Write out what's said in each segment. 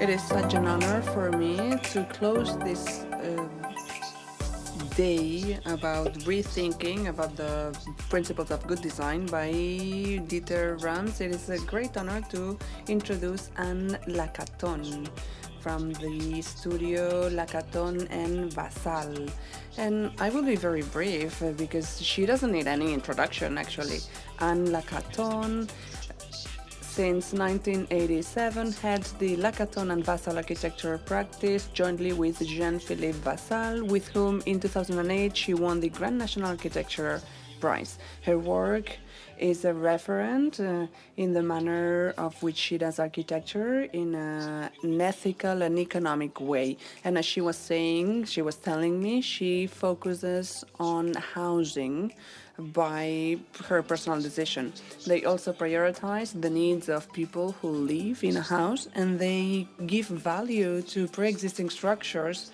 It is such an honor for me to close this uh, day about rethinking about the principles of good design by Dieter Rams. It is a great honor to introduce Anne Lacaton from the studio Lacaton and Vassal. And I will be very brief because she doesn't need any introduction actually. Anne Lacaton since 1987 heads the Lacaton and Vassal architecture practice jointly with Jean-Philippe Vassal, with whom in 2008 she won the Grand National Architecture Prize. Her work is a referent uh, in the manner of which she does architecture in a, an ethical and economic way. And as she was saying, she was telling me, she focuses on housing by her personal decision. They also prioritize the needs of people who live in a house and they give value to pre-existing structures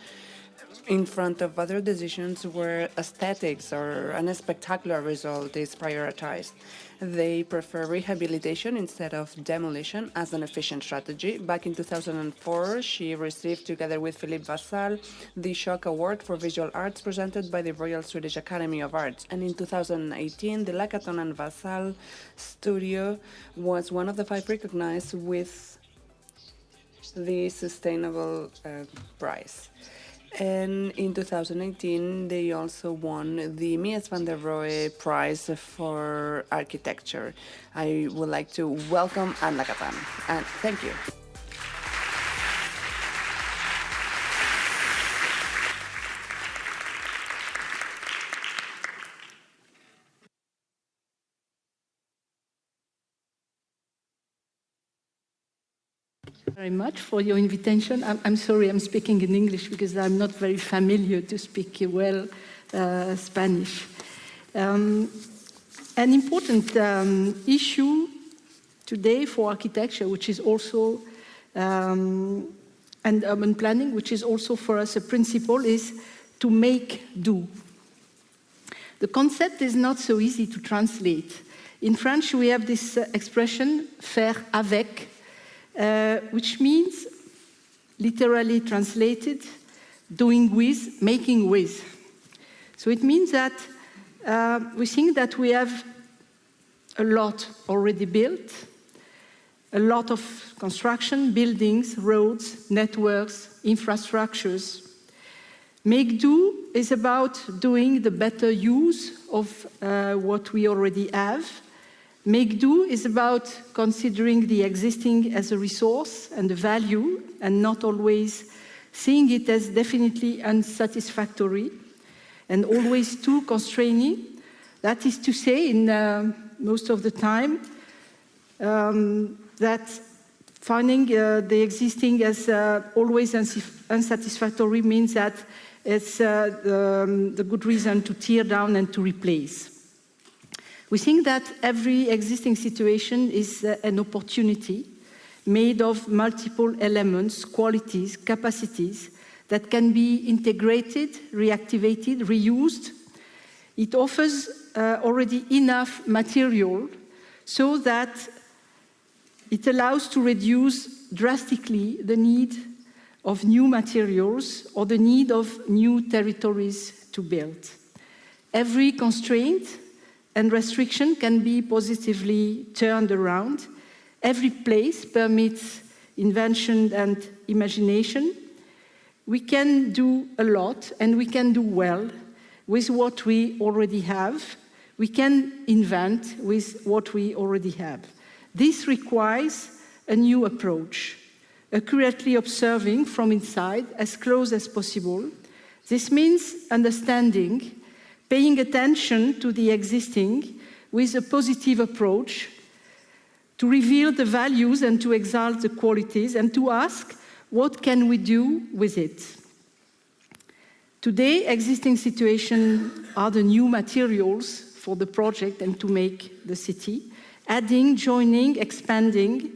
in front of other decisions where aesthetics or a spectacular result is prioritized. They prefer rehabilitation instead of demolition as an efficient strategy. Back in 2004, she received, together with Philippe Vassal, the Schock Award for Visual Arts presented by the Royal Swedish Academy of Arts. And in 2018, the Lacaton and Vassal studio was one of the five recognized with the Sustainable uh, Prize. And in 2018, they also won the Mies van der Rohe Prize for Architecture. I would like to welcome Anne Lacaton, and thank you. Very much for your invitation. I'm, I'm, sorry I'm speaking in English because I'm not very familiar to speak well uh, Spanish. Um, an important um, issue today for architecture, which is also, um, and urban planning, which is also for us a principle, is to make do. The concept is not so easy to translate. In French, we have this uh, expression, faire avec, uh, which means, literally translated, doing with, making with. So it means that uh, we think that we have a lot already built, a lot of construction, buildings, roads, networks, infrastructures. Make do is about doing the better use of uh, what we already have Make do is about considering the existing as a resource and a value and not always seeing it as definitely unsatisfactory and always too constraining. That is to say, in uh, most of the time, um, that finding uh, the existing as uh, always unsatisfactory means that it's uh, the, um, the good reason to tear down and to replace. We think that every existing situation is uh, an opportunity made of multiple elements, qualities, capacities that can be integrated, reactivated, reused. It offers uh, already enough material so that it allows to reduce drastically the need of new materials or the need of new territories to build. Every constraint and restriction can be positively turned around. Every place permits invention and imagination. We can do a lot and we can do well with what we already have. We can invent with what we already have. This requires a new approach, accurately observing from inside as close as possible. This means understanding paying attention to the existing with a positive approach, to reveal the values and to exalt the qualities, and to ask, what can we do with it? Today, existing situations are the new materials for the project and to make the city, adding, joining, expanding,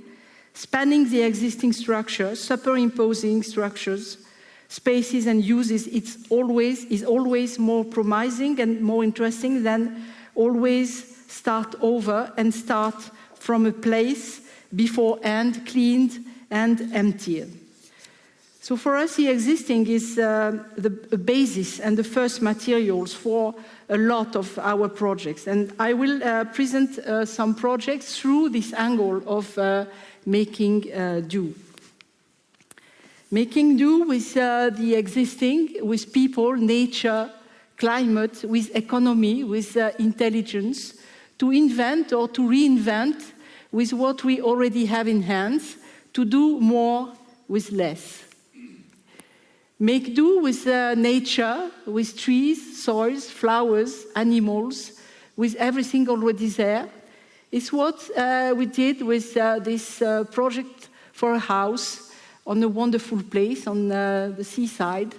spanning the existing structure, superimposing structures, spaces and uses, it's always, is always more promising and more interesting than always start over and start from a place beforehand cleaned and emptied. So for us, the existing is uh, the basis and the first materials for a lot of our projects. And I will uh, present uh, some projects through this angle of uh, making uh, do. Making do with uh, the existing, with people, nature, climate, with economy, with intelligence, to invent or to reinvent with what we already have in hands, to do more with less. Make do with uh, nature, with trees, soils, flowers, animals, with everything already there. It's what uh, we did with uh, this uh, project for a house on a wonderful place on uh, the seaside.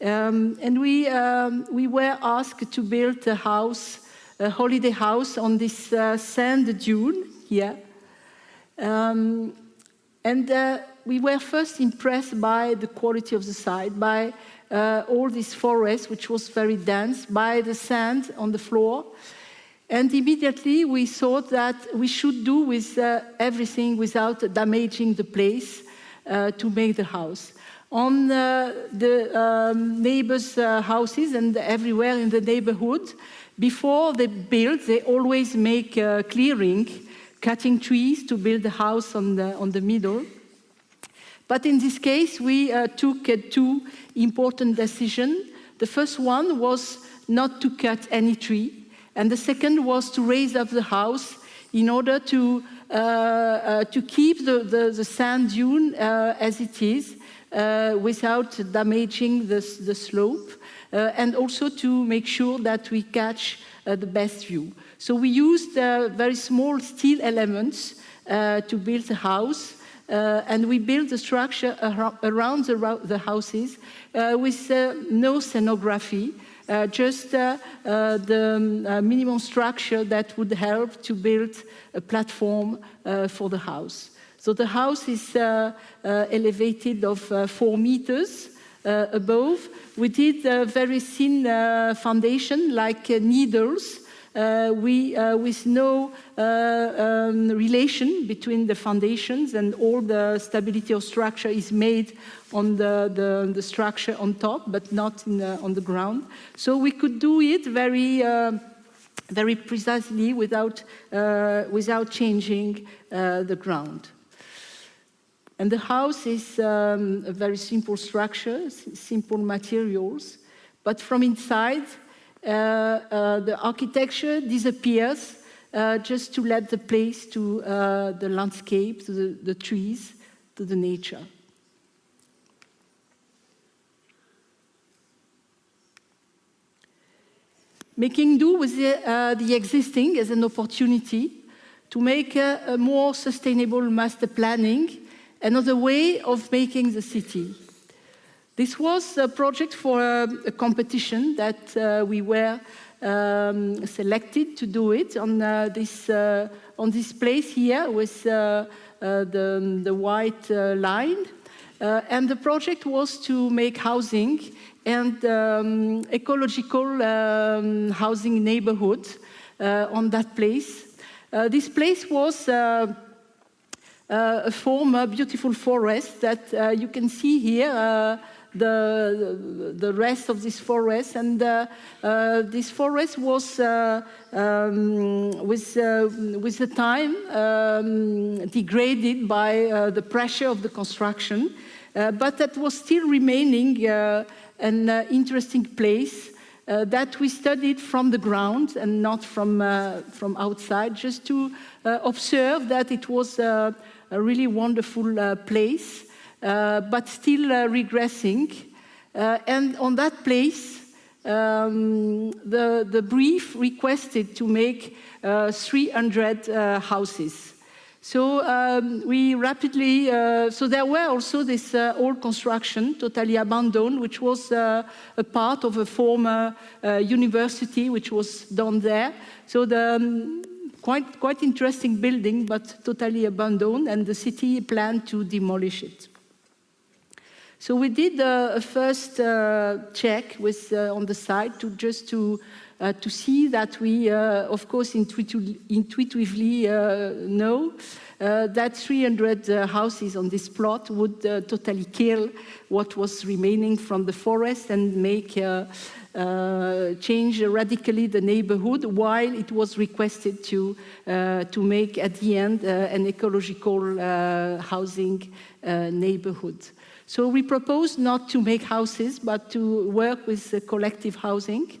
Um, and we, um, we were asked to build a house, a holiday house on this uh, sand dune here. Um, and we were first impressed by the quality of the site, by uh, all this forest, which was very dense, by the sand on the floor. And immediately we thought that we should do with uh, everything without damaging the place uh, to make the house. On uh, the um, neighbors' uh, houses and everywhere in the neighborhood, before they build, they always make a clearing, cutting trees to build a house on the, on the middle. But in this case, we uh, took uh, two important decisions. The first one was not to cut any tree, and the second was to raise up the house in order to, uh, uh to keep the, the, the sand dune uh, as it is, uh, without damaging the, the slope, and also to make sure that we catch the best view. So we used very small steel elements to build the house, uh, and we built the structure around the, the houses uh, with uh, no scenography, uh, just uh, uh, the um, minimum structure that would help to build a platform for the house. So the house is elevated of four meters above. We did a very thin foundation, like needles, uh, we, uh, with no uh, um, relation between the foundations and all the stability of structure is made on the, the, the structure on top, but not the, on the ground. So we could do it very very precisely without, uh, without changing uh, the ground. And the house is um, a very simple structure, simple materials, but from inside uh, uh, the architecture disappears uh, just to let the place to the landscape, to the, the trees, to the nature. making do with the, uh, the, existing as an opportunity to make a, a, more sustainable master planning, another way of making the city. This was a project for a, a competition that uh, we were um, selected to do it on uh, this uh, on this place here with uh, uh, the, the white uh, line. and the project was to make housing and um, ecological um, housing neighborhood on that place. this place was a former beautiful forest that you can see here the, the rest of this forest. And uh, uh, this forest was, uh, um, with, uh, with the time, um, degraded by uh, the pressure of the construction. Uh, but that was still remaining an interesting place that we studied from the ground and not from, from outside, just to observe that it was a really wonderful place. Uh, but still uh, regressing. Uh, and on that place, um, the, the brief requested to make 300 houses. So um, we rapidly, uh, so there were also this uh, old construction totally abandoned, which was uh, a part of a former university, which was done there. So the um, quite, quite interesting building, but totally abandoned, and the city planned to demolish it. So we did uh, a first uh, check with, uh, on the site to just to uh, to see that we, of course, intuitively know that 300 uh, houses on this plot would totally kill what was remaining from the forest and make uh, change radically the neighborhood while it was requested to, uh, to make at the end uh, an ecological housing neighborhood. So we proposed not to make houses, but to work with collective housing,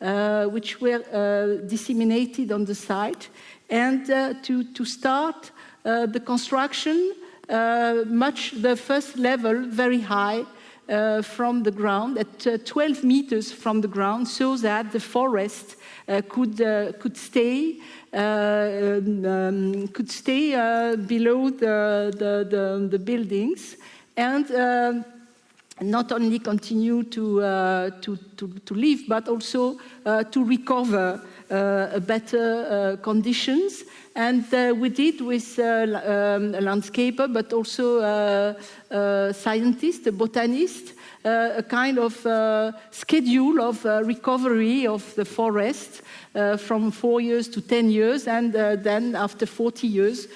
uh, which were uh, disseminated on the site, and uh, to, to start the construction much the first level very high uh, from the ground at uh, 12 meters from the ground so that the forest uh, could, uh, could stay um, um, could stay uh, below the, the, the, the, buildings and um, not only continue to, uh, to, to, to, live, but also to recover better conditions. And uh, we did with uh, um, a landscaper, but also uh, a scientist, a botanist, uh, a kind of uh, schedule of uh, recovery of the forest from four years to 10 years. And then after 40 years,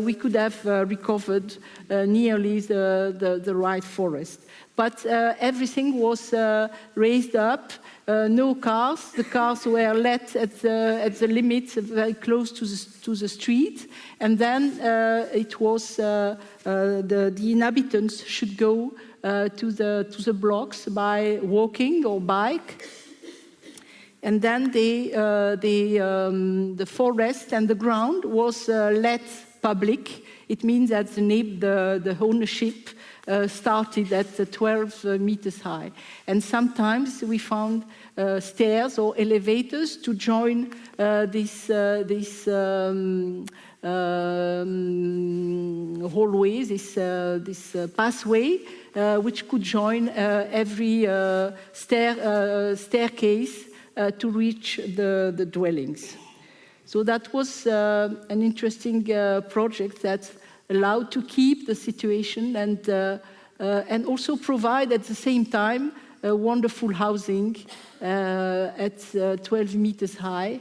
we could have recovered nearly the, the, the, right forest. But everything was raised up uh, no cars. The cars were let at the, at the limit, very close to the, to the street. And then uh, it was uh, uh the, the inhabitants should go uh, to, the, to the blocks by walking or bike. And then the, uh, the, um, the forest and the ground was let public. It means that the, the, the ownership uh, started at 12 uh, meters high. And sometimes we found uh, stairs or elevators to join uh, this, uh, this um, um, hallway, this, uh, this pathway, which could join every stair, staircase to reach the, the dwellings. So that was an interesting project that allowed to keep the situation and, uh, uh, and also provide at the same time wonderful housing uh, at uh, 12 meters high.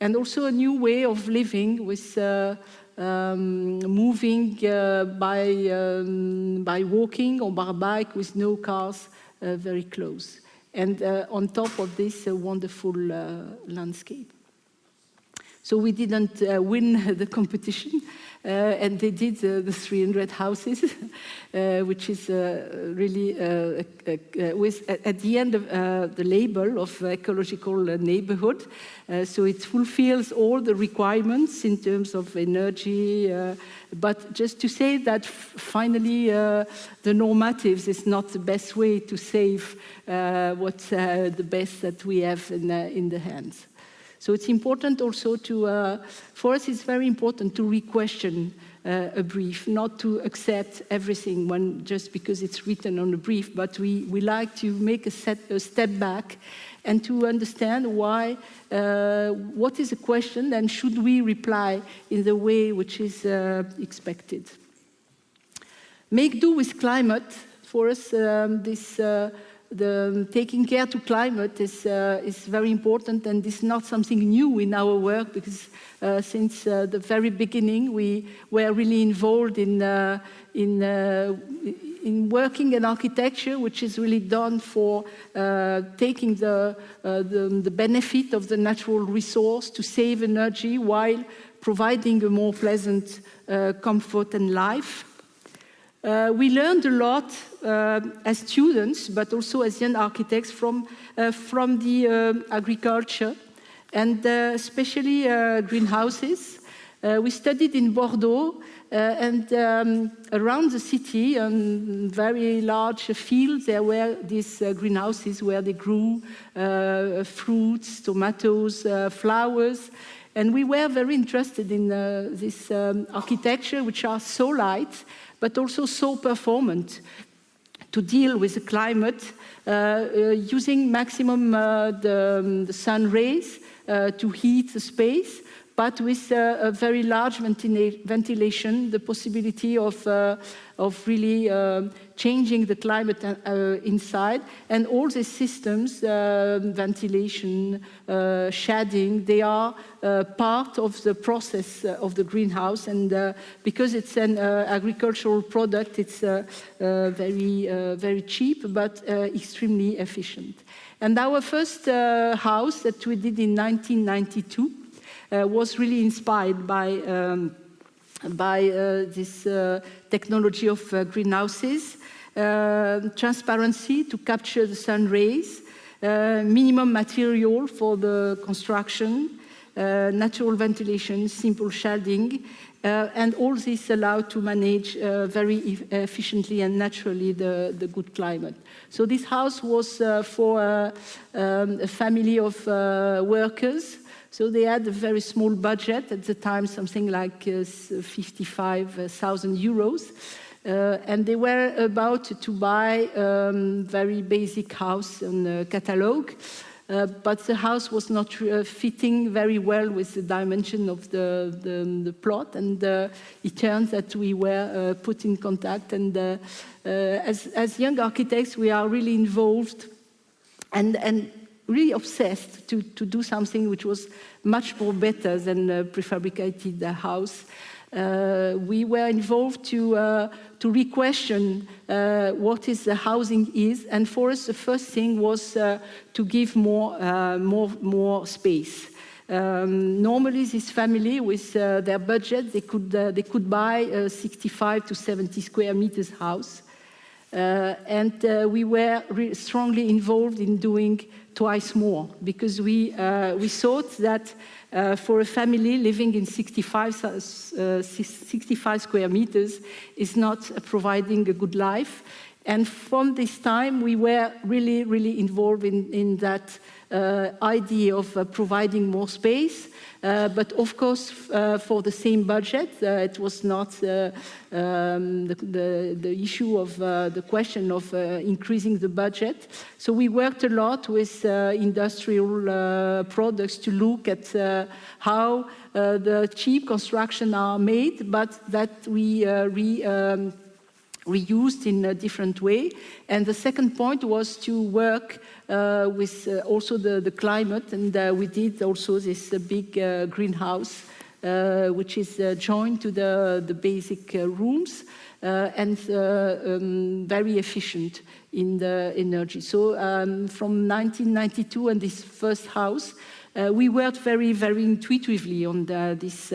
And also a new way of living with uh, um, moving by, um, by walking or by bike with no cars very close. And on top of this, a wonderful landscape. So we didn't uh, win the competition, uh, and they did uh, the 300 houses, uh, which is uh, really, uh, with, at the end of the label of ecological neighborhood. so it fulfills all the requirements in terms of energy, but just to say that finally the normatives is not the best way to save what's the best that we have in, in the hands. So it's important also to, uh, for us it's very important to re-question uh, a brief, not to accept everything when, just because it's written on a brief, but we, we like to make a, set, a step back and to understand why, uh, what is the question and should we reply in the way which is uh, expected. Make do with climate, for us um, this uh, the taking care to climate is, uh, is very important and is not something new in our work because uh, since uh, the very beginning we were really involved in, uh, in, uh, in working in architecture which is really done for uh, taking the, the, the benefit of the natural resource to save energy while providing a more pleasant comfort and life. Uh, we learned a lot uh, as students, but also as young architects from, uh, from the uh, agriculture and uh, especially uh, greenhouses. we studied in Bordeaux and um, around the city on very large fields there were these greenhouses where they grew fruits, tomatoes, flowers. And we were very interested in this um, architecture, which are so light, but also so performant to deal with the climate uh, uh, using maximum uh, the, um, the, sun rays to heat the space, but with uh, a very large ventilation, the possibility of, uh, of really uh, changing the climate uh, inside, and all these systems, uh, ventilation, uh, shading, they are part of the process of the greenhouse, and because it's an agricultural product, it's very, very cheap, but extremely efficient. And our first house that we did in 1992 uh, was really inspired by, um, by uh, this uh, technology of greenhouses, transparency to capture the sun rays, minimum material for the construction, uh, natural ventilation, simple shading, uh, and all this allowed to manage uh, very e efficiently and naturally the, the good climate. So this house was for um, a family of workers so they had a very small budget at the time, something like uh, 55,000 euros. Uh, and they were about to buy a um, very basic house on the catalog. Uh, but the house was not uh, fitting very well with the dimension of the, the, the plot. And uh, it turns that we were uh, put in contact. And as, as young architects, we are really involved and, and really obsessed to, to do something which was much more better than a prefabricated house. Uh, we were involved to, uh, to re-question uh, what is the housing is, and for us the first thing was uh, to give more, uh, more, more space. Um, normally, this family, with uh, their budget, they could, they could buy a 65 to 70 square meters house. and we were strongly involved in doing twice more because we, uh, we thought that uh, for a family living in 65, uh, 65 square meters is not providing a good life. And from this time, we were really, really involved in, in that uh, idea of uh, providing more space uh, but of course, uh, for the same budget, uh, it was not um, the, the, the, issue of the question of increasing the budget. So we worked a lot with industrial products to look at how the cheap construction are made, but that we re, um, reused in a different way. And the second point was to work uh, with uh, also the, the climate, and uh, we did also this big greenhouse, which is joined to the, the basic rooms. Uh, and uh, um, very efficient in the energy. So um, from 1992 and this first house, uh, we worked very, very intuitively on the, this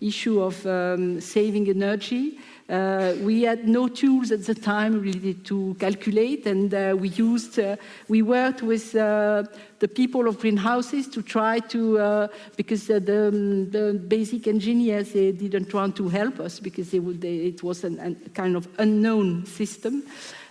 issue of um, saving energy, uh, we had no tools at the time really to calculate, and uh, we used, uh, we worked with uh, the people of greenhouses to try to, uh, because the, the, basic engineers, they didn't want to help us because would, they, it was a kind of unknown system.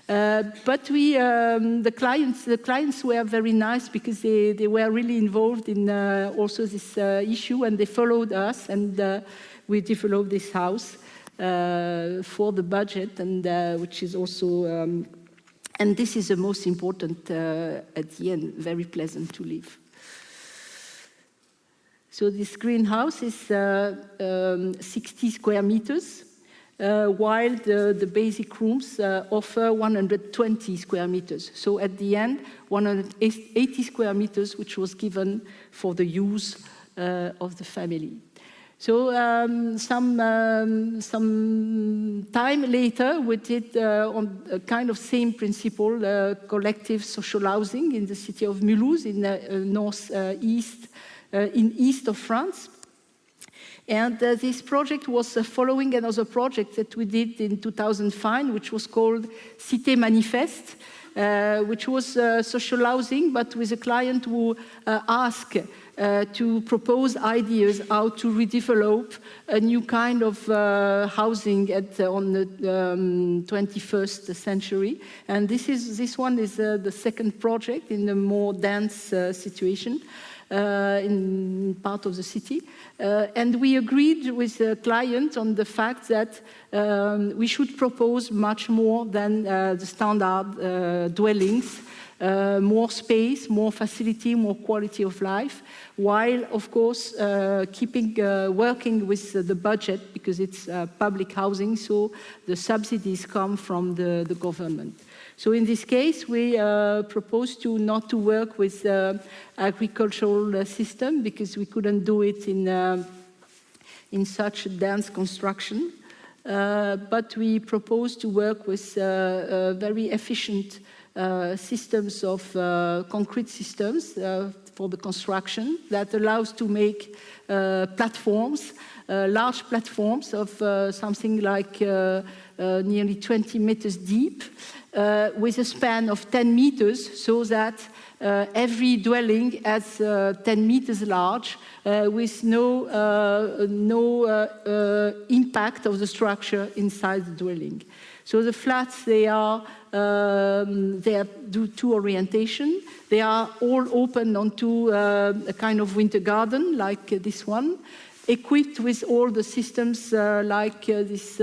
Uh, but we, um, the clients, the clients were very nice because they, they were really involved in uh, also this uh, issue and they followed us and we developed this house. Uh, for the budget, and uh, which is also, um, and this is the most important uh, at the end, very pleasant to live. So this greenhouse is um, 60 square meters, uh, while the, the, basic rooms uh, offer 120 square meters. So at the end, 180 square meters, which was given for the use uh, of the family. So um, some, um, some time later, we did uh, on a kind of same principle, uh, collective social housing in the city of Mulhouse in the uh, northeast, uh, in east of France. And uh, this project was uh, following another project that we did in 2005, which was called Cité Manifeste, which was social housing, but with a client who asked uh, to propose ideas how to redevelop a new kind of uh, housing at, uh, on the um, 21st century. And this, is, this one is uh, the second project in a more dense uh, situation. Uh, in part of the city. Uh, and we agreed with the client on the fact that um, we should propose much more than uh, the standard dwellings uh, more space, more facility, more quality of life, while of course uh, keeping uh, working with the budget because it's uh, public housing, so the subsidies come from the, the government. So in this case, we uh, propose to not to work with uh, agricultural system because we couldn't do it in, in such dense construction. Uh, but we propose to work with uh, uh, very efficient Uh, systems of uh, concrete systems uh, for the construction that allows to make platforms, large platforms of something like nearly 20 meters deep, with a span of 10 meters so that uh, every dwelling has uh, 10 meters large uh, with no, no impact of the structure inside the dwelling. So the flats, they are, um, they do two orientation. They are all open onto uh, a kind of winter garden like uh, this one, equipped with all the systems uh, like this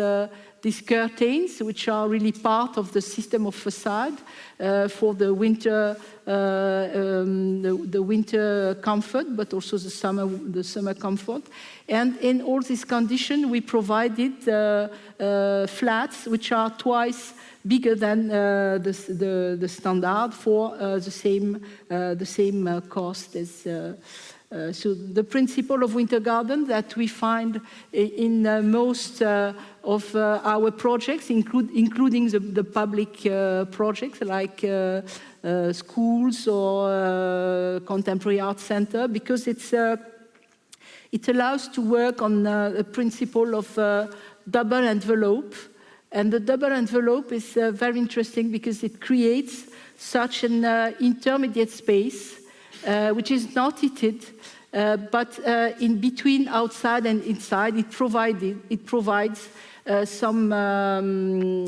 these curtains, which are really part of the system of facade uh, for the winter, uh, um, the, the, winter comfort, but also the summer, the summer comfort. And in all these conditions, we provided uh, uh flats which are twice bigger than uh, the, the, the, standard for uh, the same, the same cost as uh, so the principle of winter garden that we find in uh, most uh, of uh, our projects, include, including the, the public uh, projects like uh, schools or contemporary art center, because it's, it allows to work on the principle of double envelope. And the double envelope is very interesting because it creates such an intermediate space uh, which is not heated, uh, but uh, in between outside and inside, it, provided, it provides uh, some um,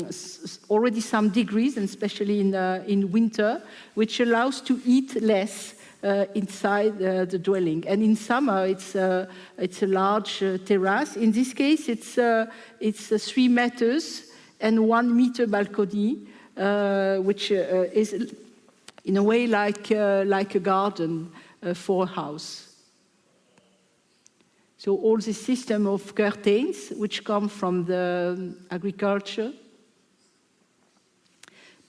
already some degrees, and especially in, uh, in winter, which allows to eat less uh, Uh, inside uh, the dwelling. And in summer, it's, uh, it's a large terrace. In this case, it's, it's three meters and one meter balcony, which is in a way like, uh, like a garden uh, for a house. So all the system of curtains, which come from the um, agriculture,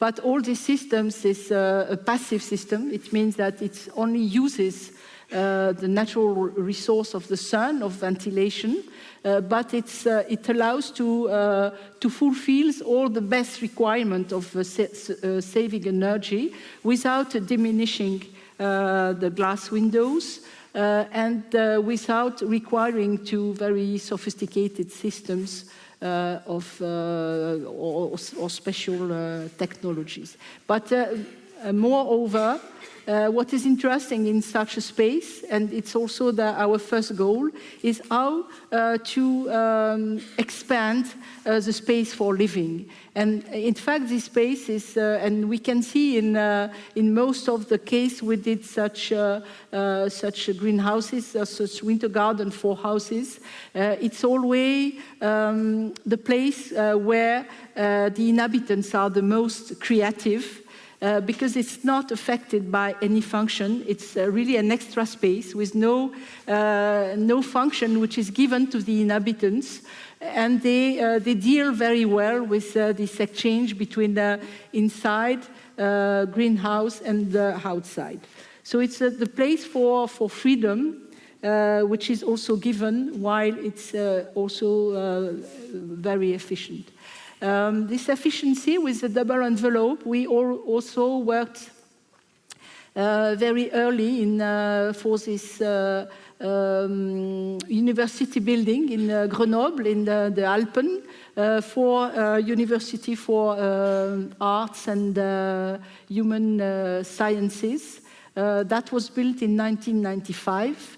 but all these systems is uh, a passive system. It means that it only uses uh, the natural resource of the sun, of ventilation, uh, but uh, it allows to, uh, to fulfill all the best requirement of sa saving energy without diminishing the glass windows uh, and uh, without requiring two very sophisticated systems uh, Uh, of uh, or, or, special uh, technologies. But moreover, uh, what is interesting in such a space, and it's also the, our first goal, is how uh, to um, expand uh, the space for living. And in fact, this space is, uh, and we can see in, uh, in most of the case we did such, uh, such greenhouses, such winter garden for houses. it's always um, the place where the inhabitants are the most creative uh, because it's not affected by any function. It's uh, really an extra space with no, uh, no function which is given to the inhabitants. And they, uh, they deal very well with uh, this exchange between the inside greenhouse and the outside. So it's the place for, for freedom uh, which is also given while it's uh, also uh, very efficient. Um, this efficiency with the double envelope, we also worked uh, very early in, uh, for this uh, um, university building in uh, Grenoble, in the, the Alpen, uh, for uh, University for Arts and Human Sciences. that was built in 1995.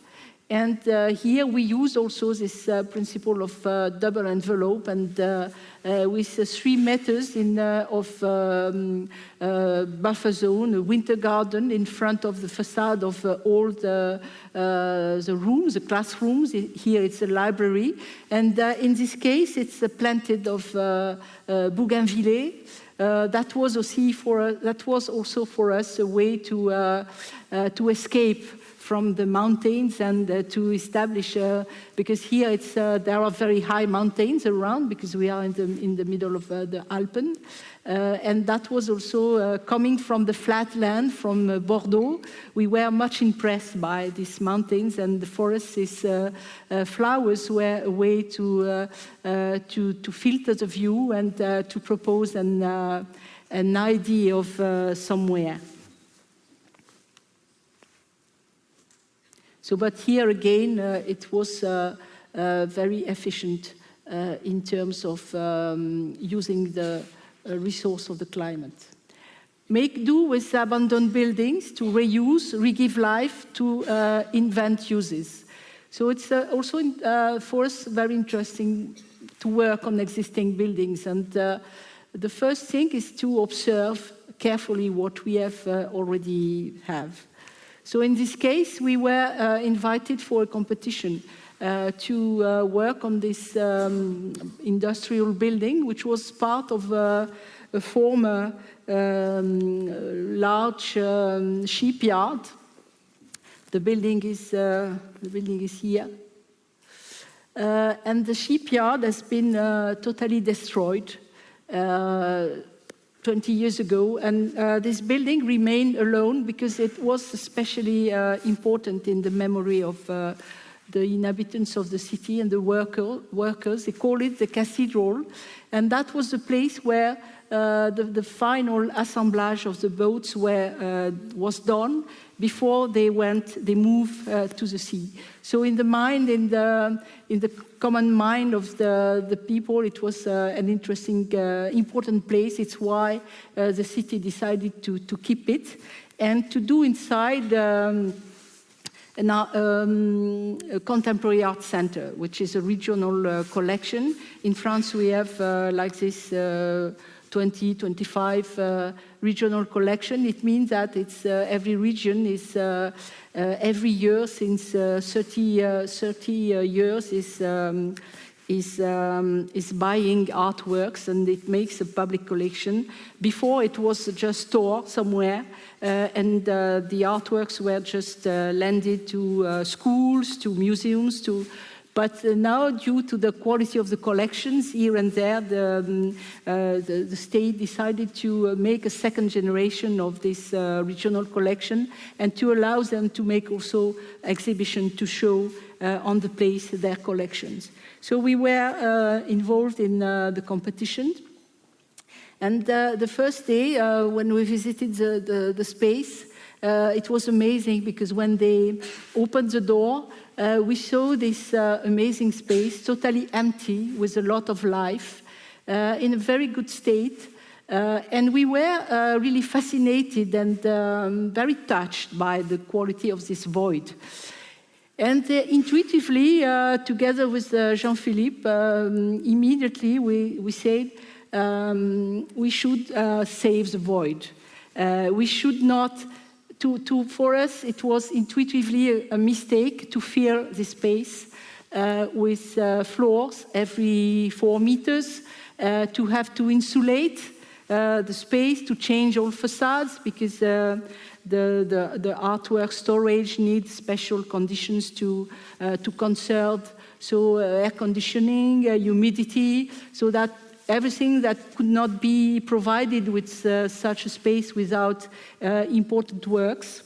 And uh, here we use also this uh, principle of uh, double envelope and uh, uh, with uh, three meters in, of um, buffer zone, a winter garden in front of the facade of all the, the rooms, the classrooms. Here it's a library. And in this case, it's planted of bougainvillea. Uh, that was also for that was also for us a way to uh, uh, to escape from the mountains and uh, to establish, uh, because here it's, uh, there are very high mountains around because we are in the, in the middle of uh, the Alpen. Uh, and that was also coming from the flat land from Bordeaux. We were much impressed by these mountains and the forests, these flowers were a way to, to, to, filter the view and to propose an, an idea of somewhere. So, but here again, uh, it was uh, uh, very efficient in terms of um, using the resource of the climate. Make do with abandoned buildings to reuse, re-give life, to invent uses. So it's uh, also in, uh, for us very interesting to work on existing buildings. And uh, the first thing is to observe carefully what we have already have. So in this case, we were uh, invited for a competition uh, to uh, work on this um, industrial building, which was part of uh, a former um, large um, shipyard. The building is, uh, the building is here. Uh, and the shipyard has been totally destroyed. 20 years ago, and uh, this building remained alone because it was especially uh, important in the memory of uh, the inhabitants of the city and the worker, workers. They call it the cathedral, and that was the place where uh, the, the, final assemblage of the boats were, uh, was done before they went, they moved uh, to the sea. So in the mind, in the, in the common mind of the, the people, it was uh, an interesting, uh, important place. It's why uh, the city decided to, to keep it and to do inside um, an, um, a contemporary art center, which is a regional uh, collection. In France, we have uh, like this 20, 25 uh, regional collection. It means that it's uh, every region is uh, every year since 30, 30 years is um, is, um, is buying artworks and it makes a public collection. Before it was just store somewhere uh, and uh, the artworks were just uh, lended to schools, to museums, to but uh, now, due to the quality of the collections here and there, the, um, uh, the, the, state decided to uh, make a second generation of this uh, regional collection and to allow them to make also exhibition to show uh, on the place their collections. So we were uh, involved in the competition. And the first day, when we visited the, the, the space, it was amazing because when they opened the door, uh, we saw this uh, amazing space, totally empty, with a lot of life, uh, in a very good state. Uh, and we were uh, really fascinated and um, very touched by the quality of this void. And uh, intuitively, together with Jean-Philippe, um, immediately we, we said um, we should save the void. we should not to, to, for us, it was intuitively a, a mistake to fill the space uh, with uh, floors every four meters, uh, to have to insulate uh, the space, to change all facades, because uh, the, the, the, artwork storage needs special conditions to, uh, to conserve, so air conditioning, humidity, so that everything that could not be provided with uh, such a space without uh, important works.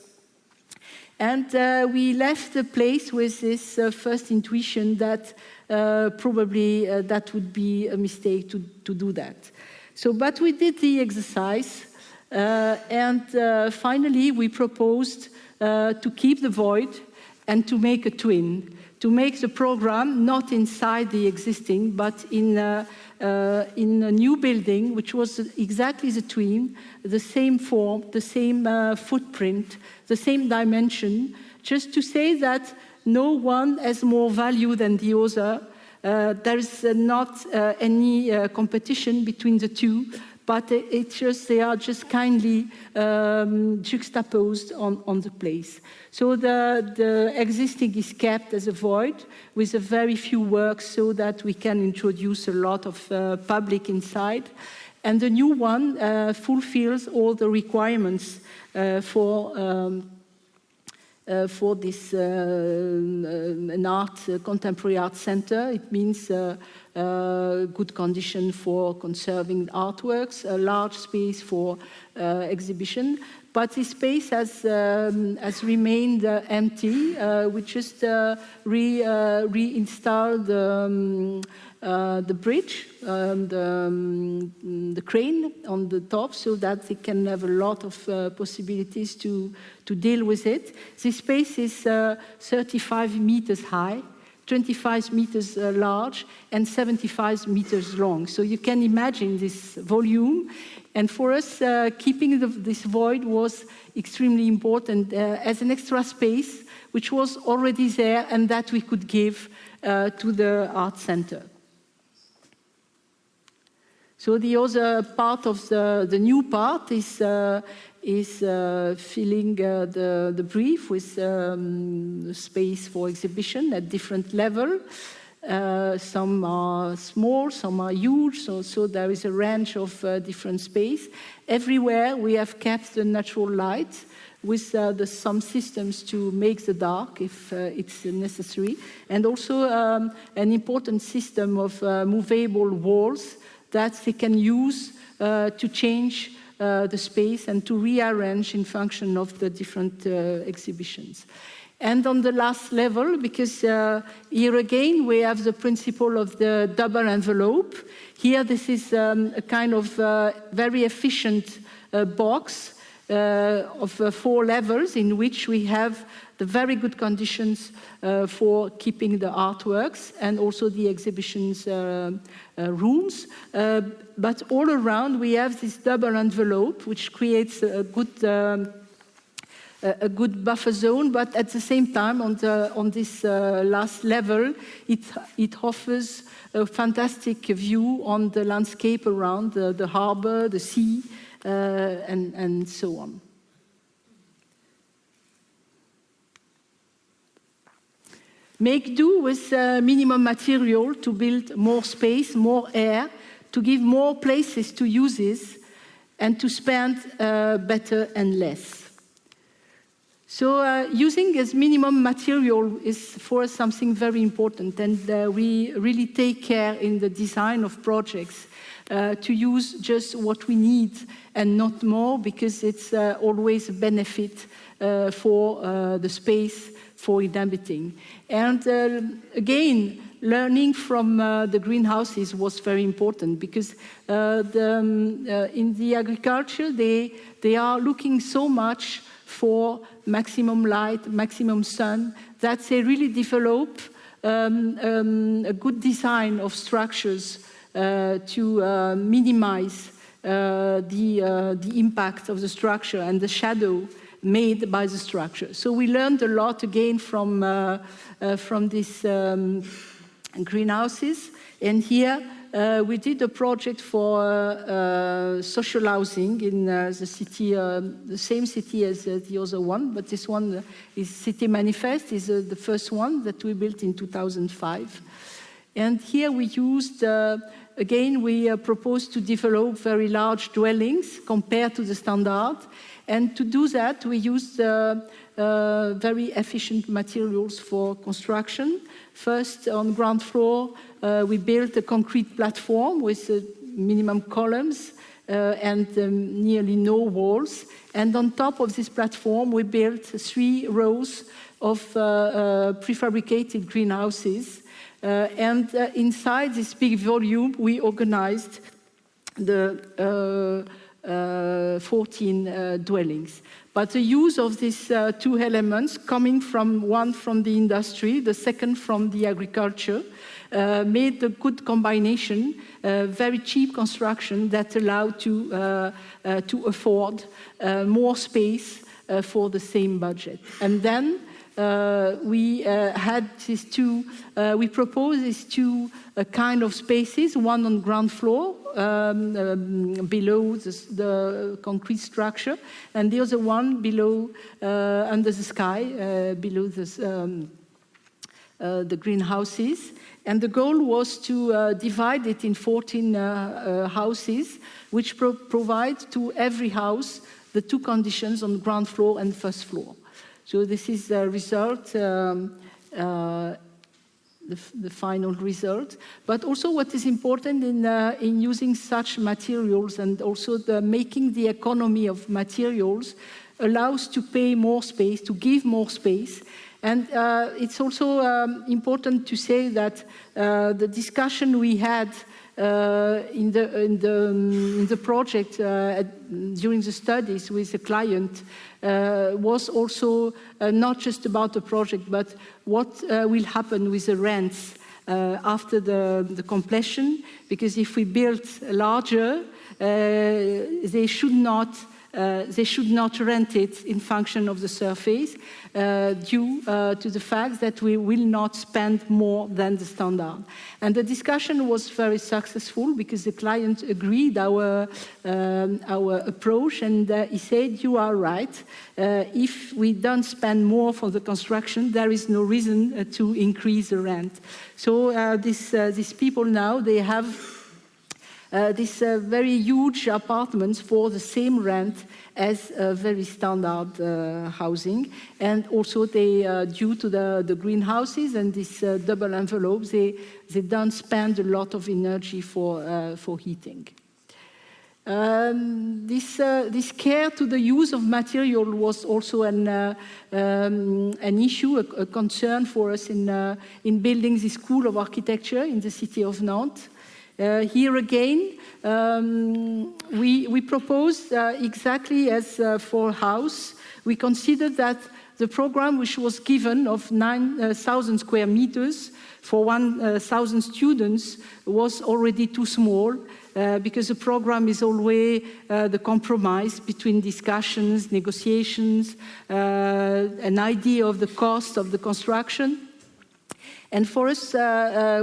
And uh, we left the place with this uh, first intuition that uh, probably uh, that would be a mistake to, to do that. So, but we did the exercise, and finally we proposed to keep the void and to make a twin, to make the program not inside the existing, but in uh, in a new building, which was exactly the twin, the same form, the same uh, footprint, the same dimension, just to say that no one has more value than the other. Uh, there is not uh, any uh, competition between the two, but it's just they are just kindly um, juxtaposed on, on the place. So the, the existing is kept as a void with a very few works so that we can introduce a lot of uh, public inside. And the new one uh, fulfills all the requirements uh, for um, for this uh, uh an art, uh, contemporary art center. It means uh, good condition for conserving artworks, a large space for exhibition. But this space has, um, has remained empty. we just re, reinstalled um, uh, the bridge, um, the, um, the, crane on the top so that they can have a lot of uh, possibilities to, to deal with it. This space is uh, 35 meters high, 25 meters uh, large and 75 meters long. So you can imagine this volume. And for us, uh, keeping the, this void was extremely important as an extra space, which was already there and that we could give to the art center. So the other part of the, the new part is, uh, is uh, filling uh, the, the brief with um, space for exhibition at different level. Uh, some are small, some are huge, so, so there is a range of uh, different space. Everywhere we have kept the natural light with uh, the, some systems to make the dark if it's necessary, and also um, an important system of movable walls that they can use uh, to change uh, the space and to rearrange in function of the different uh, exhibitions. And on the last level, because uh, here again we have the principle of the double envelope. Here this is um, a kind of uh, very efficient uh, box of four levels in which we have the very good conditions uh, for keeping the artworks and also the exhibitions uh, uh, rooms. But all around we have this double envelope which creates a good um, a good buffer zone, but at the same time, on, the, on this uh, last level, it, it offers a fantastic view on the landscape around the, the harbor, the sea, uh, and, and so on. Make do with uh, minimum material to build more space, more air, to give more places to uses, and to spend uh, better and less. So uh, using as minimum material is for us something very important, and uh, we really take care in the design of projects uh, to use just what we need and not more, because it's uh, always a benefit for the space for inhabiting. And uh, again, learning from uh, the greenhouses was very important because uh, the, um, uh, in the agriculture, they, they are looking so much for maximum light, maximum sun, that they really develop um, um, a good design of structures uh, to uh, minimize the, the impact of the structure and the shadow made by the structure. So we learned a lot again from, uh, uh, from these um, greenhouses. And here uh, we did a project for uh, social housing in uh, the city, uh, the same city as the other one, but this one is Cité Manifeste, is the first one that we built in 2005. And here we used, again, we proposed to develop very large dwellings compared to the standard. And to do that, we used uh, uh, very efficient materials for construction. First, on ground floor, uh, we built a concrete platform with uh, minimum columns uh, and um, nearly no walls. And on top of this platform, we built three rows of uh, prefabricated greenhouses. and inside this big volume, we organized the uh, 14 uh, dwellings. But the use of these uh, two elements, coming from one from the industry, the second from the agriculture, uh, made a good combination, uh, very cheap construction that allowed to, uh, to afford more space for the same budget. And then uh, we uh, had these two, uh, we proposed these two uh, kind of spaces, one on ground floor um, um, below the, the, concrete structure, and the other one below, uh, under the sky, uh, below this, um, the greenhouses. And the goal was to divide it in 14 houses, which pro provide to every house the two conditions on ground floor and first floor. So this is the result, um, uh, the, the, final result. But also what is important in, uh, in using such materials and also the making the economy of materials allows to pay more space, to give more space. And uh, it's also um, important to say that uh, the discussion we had Uh, in, the, in, the, in the project uh, during the studies with the client uh, was also uh, not just about the project, but what uh, will happen with the rents after the, the completion, because if we build larger, they should not uh, they should not rent it in function of the surface uh, due uh, to the fact that we will not spend more than the standard. And the discussion was very successful because the client agreed our, um, our approach and uh, he said, you are right. Uh, if we don't spend more for the construction, there is no reason to increase the rent. So this, these people now, they have uh, these uh, very huge apartments for the same rent as uh, very standard uh, housing. And also they, uh, due to the, the greenhouses and these uh, double envelopes, they, they don't spend a lot of energy for, for heating. Um, this, uh, this, care to the use of material was also an, uh, um, an issue, a, a, concern for us in, uh, in building the School of Architecture in the city of Nantes. Uh, here again, um, we, we proposed uh, exactly as uh, for house. We considered that the program which was given of 9,000 square meters for 1,000 students was already too small uh, because the program is always uh, the compromise between discussions, negotiations, uh, an idea of the cost of the construction. And for us,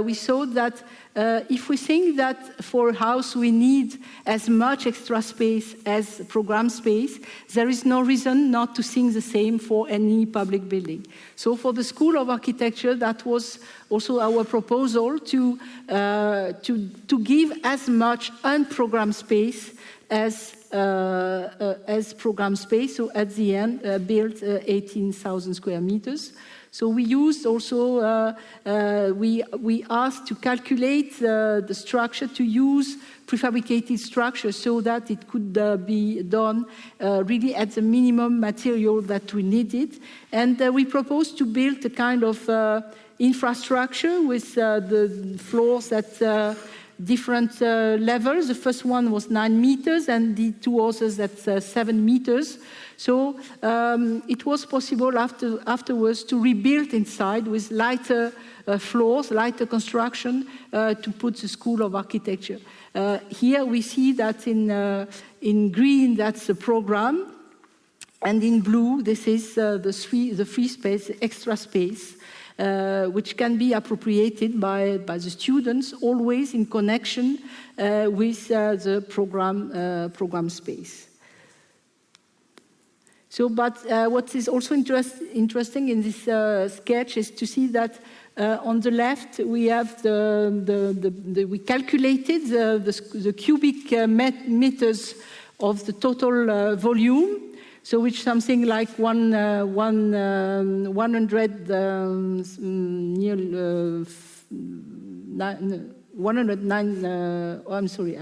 we saw that uh, if we think that for a house we need as much extra space as program space, there is no reason not to think the same for any public building. So for the School of Architecture, that was also our proposal to, uh, to, to give as much unprogrammed space as uh, uh, as program space. So at the end, uh, built uh, 18,000 square meters. So we used also, uh, uh, we, we asked to calculate uh, the structure to use prefabricated structure so that it could uh, be done uh, really at the minimum material that we needed. And we proposed to build a kind of infrastructure with the floors at different levels. The first one was nine meters and the two others at seven meters. So um, it was possible after, afterwards to rebuild inside with lighter uh, floors, lighter construction uh, to put the School of Architecture. Uh, here we see that in, uh, in green, that's the program. And in blue, this is uh, the, free, the free space, extra space. Uh, which can be appropriated by, by the students, always in connection uh, with uh, the program, program space. So, but uh, what is also interest, interesting in this uh, sketch is to see that uh, on the left we have the, the, the, the we calculated the, the cubic uh, met meters of the total uh, volume. So, which something like one, uh, one um, 100 um, near, 109. oh, I'm sorry,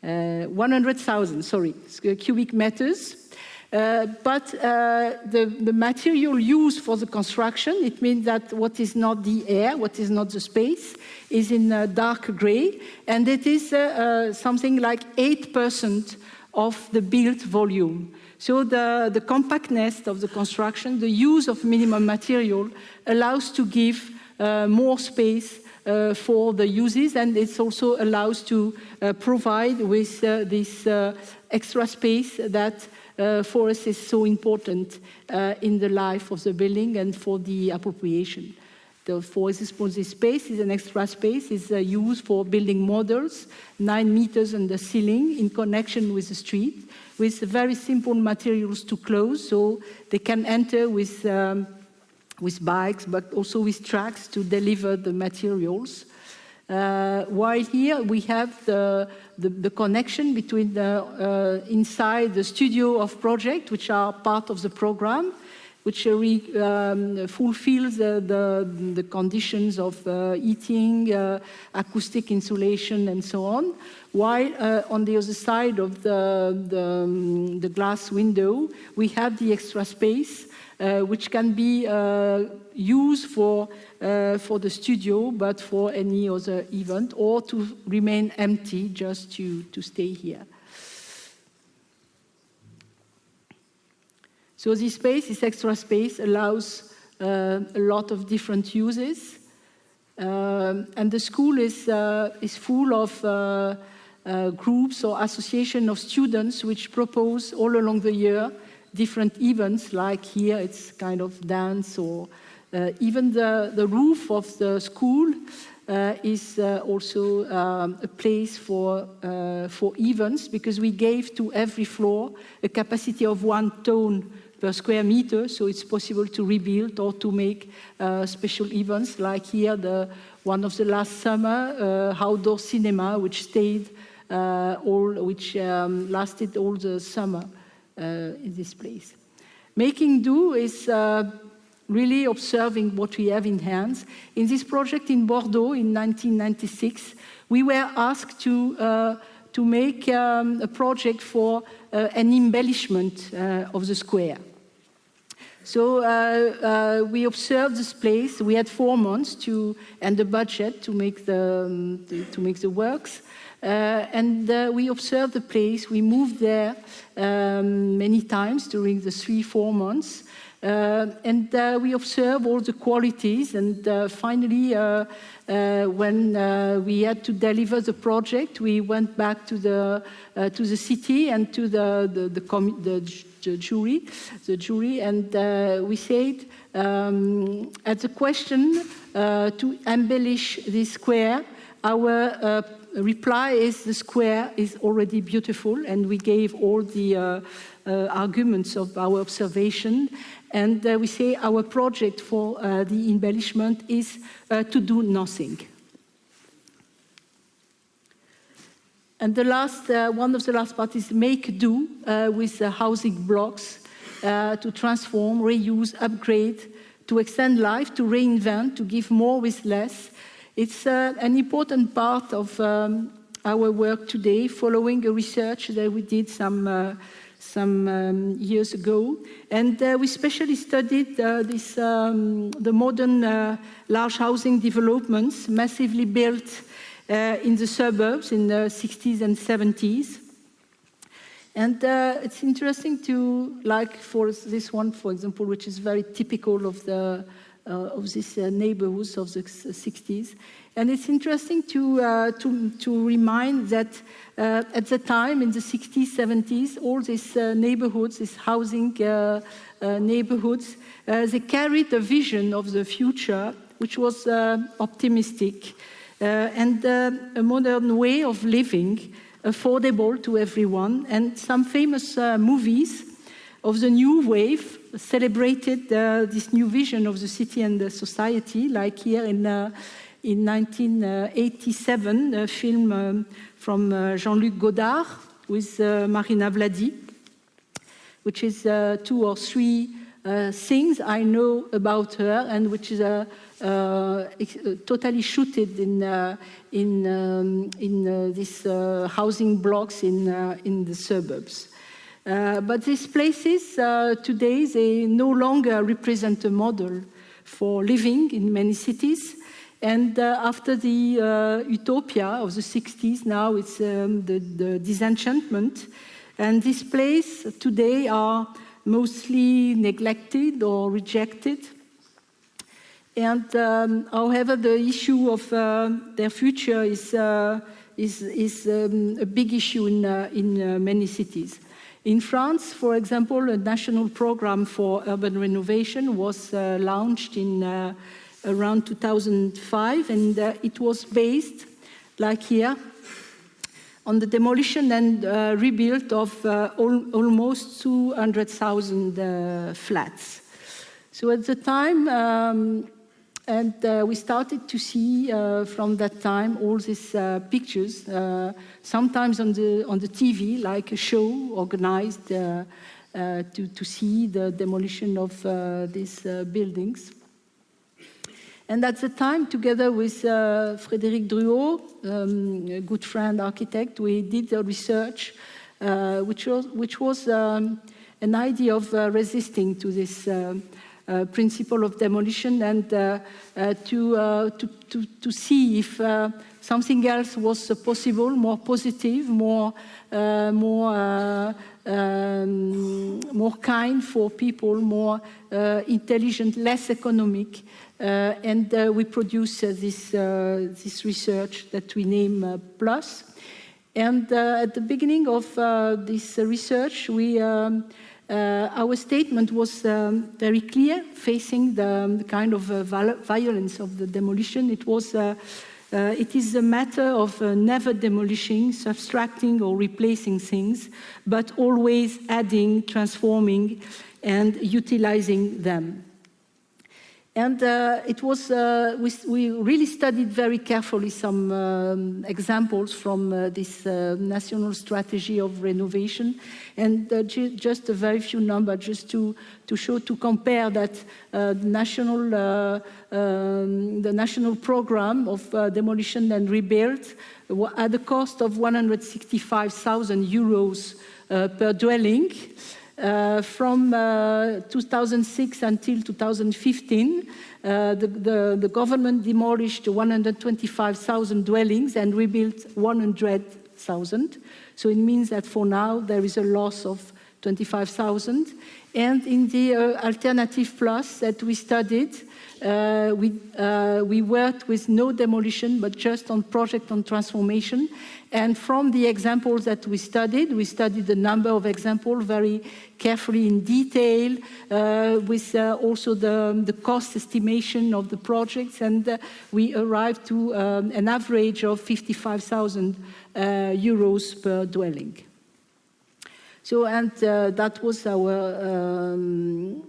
100,000. Sorry, cubic meters. Uh, but uh, the, the, material used for the construction, it means that what is not the air, what is not the space, is in uh, dark gray, and it is uh, uh, something like 8% of the built volume. So the, the compactness of the construction, the use of minimum material allows to give more space uh, for the uses and it also allows to uh, provide with uh, this extra space that uh, forest is so important uh, in the life of the building and for the appropriation. The forest responsive space is an extra space, is uh, used for building models, nine meters on the ceiling in connection with the street, with very simple materials to close, so they can enter with, um, with bikes, but also with trucks to deliver the materials. Uh, while here we have the, the, the connection between the uh, inside the studio of project, which are part of the program, which um, fulfills the, the, the, conditions of uh, heating, uh, acoustic insulation, and so on. While uh, on the other side of the, the, um, the, glass window, we have the extra space, uh, which can be used for uh, for the studio, but for any other event, or to remain empty just to, to stay here. So this space, this extra space, allows uh, a lot of different uses. Um, and the school is, uh, is full of uh, uh groups or association of students which propose all along the year different events, like here it's kind of dance or uh, even the, the roof of the school uh, is uh, also um, a place for, uh, for events because we gave to every floor a capacity of one ton per square meter, so it's possible to rebuild or to make uh, special events like here, the, one of the last summer, uh, outdoor cinema, which stayed all, which um, lasted all the summer in this place. Making do is really observing what we have in hands. In this project in Bordeaux in 1996, we were asked to, uh, to make um, a project for uh, an embellishment uh, of the square. So uh, uh, we observed this place. We had four months to, and the budget to make the, um, to, make the works. Uh, and uh, we observed the place. We moved there um, many times during the three, four months. Uh, and uh, we observe all the qualities and uh, finally when we had to deliver the project we went back to the to the city and to the the, the, the, the jury the jury and we said um, at the question to embellish this square our reply is the square is already beautiful and we gave all the uh, uh, arguments of our observation and uh, we say our project for uh, the embellishment is uh, to do nothing. And the last, one of the last parts is make do with housing blocks to transform, reuse, upgrade, to extend life, to reinvent, to give more with less. It's an important part of um, our work today, following a research that we did some some um, years ago. And uh, we specially studied uh, this, um, the modern uh, large housing developments massively built uh, in the suburbs in the 60s and 70s. And uh, it's interesting to, like for this one, for example, which is very typical of the uh, of these neighborhoods of the 60s. And it's interesting to, uh, to, to remind that uh, at the time, in the 60s, 70s, all these uh, neighborhoods, these housing uh, uh, neighborhoods, uh, they carried a vision of the future which was optimistic and a modern way of living, affordable to everyone. And some famous movies of the new wave celebrated this new vision of the city and the society, like here in in 1987, a film um, from uh, Jean-Luc Godard with uh, Marina Vlady, which is uh, two or three things I know about her and which is uh, totally shooted in uh, in um, in uh, these housing blocks in in the suburbs. But these places today they no longer represent a model for living in many cities. And uh, after the uh, utopia of the 60s, now it's um, the, the, disenchantment. And these places today are mostly neglected or rejected. And um, however, the issue of uh, their future is, uh, is, is um, a big issue in, uh, in uh, many cities. In France, for example, a national program for urban renovation was uh, launched in uh, around 2005, and uh, it was based, like here, on the demolition and uh, rebuild of uh, al almost 200,000 uh, flats. So at the time, um, and uh, we started to see uh, from that time all these uh, pictures, uh, sometimes on the, on the TV, like a show organized uh, uh, to, to see the demolition of these buildings. And at the time, together with Frédéric Druot, um, a good friend architect, we did a research which was, which was um, an idea of resisting to this uh, principle of demolition and uh, uh, to, to, to, to, see if something else was possible, more positive, more, more, um, more kind for people, more intelligent, less economic. Uh, and uh, we produce uh, this, this research that we name PLUS. And at the beginning of this research, we um, uh, our statement was um, very clear, facing the, the kind of uh, violence of the demolition. It was, uh, uh it is a matter of uh, never demolishing, subtracting or replacing things, but always adding, transforming, and utilizing them. And uh, it was, uh, we, we, really studied very carefully some um, examples from uh, this uh, national strategy of renovation and uh, just a very few numbers just to, to show, to compare that uh, national, um, the national program of demolition and rebuild at the cost of 165,000 euros per dwelling. Uh, from uh, 2006 until 2015, uh, the, the, the, government demolished 125,000 dwellings and rebuilt 100,000. So it means that for now there is a loss of 25,000. And in the uh, alternative plus that we studied, uh, we, uh, we worked with no demolition, but just on project on transformation. And from the examples that we studied, we studied a number of examples very carefully in detail, uh, with uh, also the, the cost estimation of the projects, and uh, we arrived to um, an average of 55,000 uh, euros per dwelling. So, and that was our um,